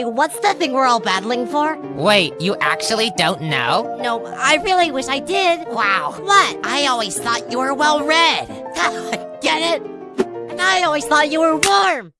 Hey, what's the thing we're all battling for? Wait, you actually don't know? No, I really wish I did. Wow. What? I always thought you were well read. Get it? And I always thought you were warm.